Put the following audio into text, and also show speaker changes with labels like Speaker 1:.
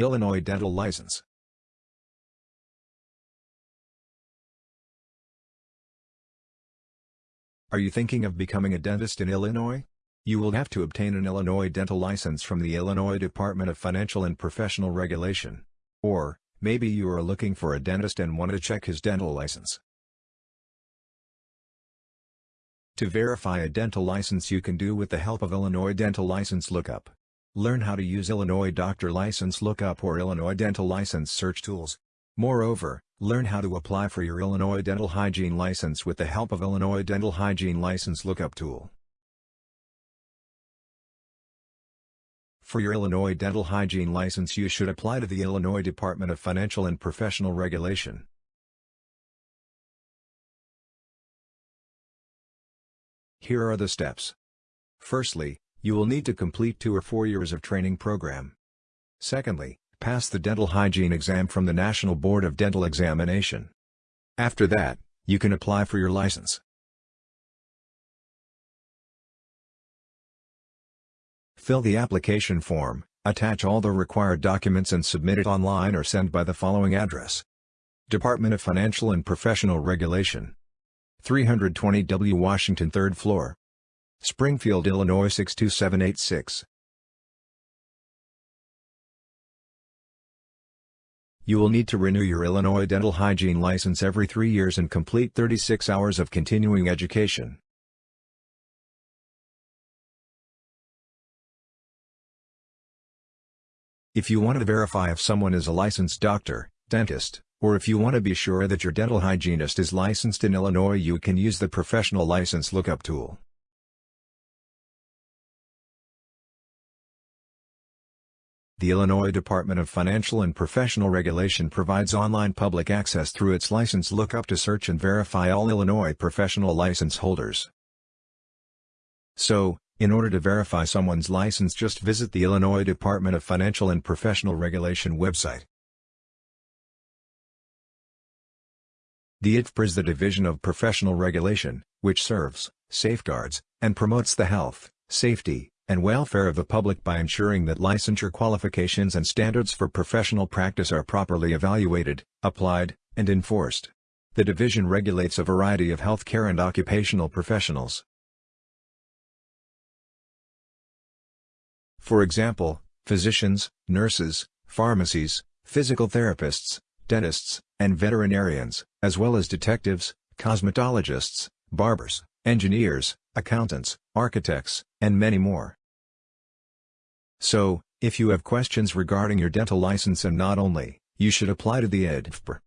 Speaker 1: Illinois dental license. Are you thinking of becoming a dentist in Illinois? You will have to obtain an Illinois dental license from the Illinois Department of Financial and Professional Regulation. Or, maybe you are looking for a dentist and want to check his dental license. To verify a dental license you can do with the help of Illinois Dental License Lookup. Learn how to use Illinois Doctor License Lookup or Illinois Dental License Search Tools. Moreover, learn how to apply for your Illinois Dental Hygiene License with the help of Illinois Dental Hygiene License Lookup Tool. For your Illinois Dental Hygiene License you should apply to the Illinois Department of Financial and Professional Regulation. Here are the steps. Firstly, you will need to complete two or four years of training program. Secondly, pass the dental hygiene exam from the National Board of Dental Examination. After that, you can apply for your license. Fill the application form, attach all the required documents and submit it online or send by the following address. Department of Financial and Professional Regulation 320 W Washington 3rd floor Springfield, Illinois 62786. You will need to renew your Illinois dental hygiene license every three years and complete 36 hours of continuing education. If you want to verify if someone is a licensed doctor, dentist, or if you want to be sure that your dental hygienist is licensed in Illinois you can use the Professional License Lookup tool. The Illinois Department of Financial and Professional Regulation provides online public access through its license lookup to search and verify all Illinois professional license holders. So, in order to verify someone's license just visit the Illinois Department of Financial and Professional Regulation website. The IDFPR is the Division of Professional Regulation, which serves, safeguards, and promotes the health, safety, and welfare of the public by ensuring that licensure qualifications and standards for professional practice are properly evaluated, applied, and enforced. The division regulates a variety of healthcare and occupational professionals. For example, physicians, nurses, pharmacies, physical therapists, dentists, and veterinarians, as well as detectives, cosmetologists, barbers, engineers, accountants, architects, and many more. So, if you have questions regarding your dental license and not only, you should apply to the IDFPR.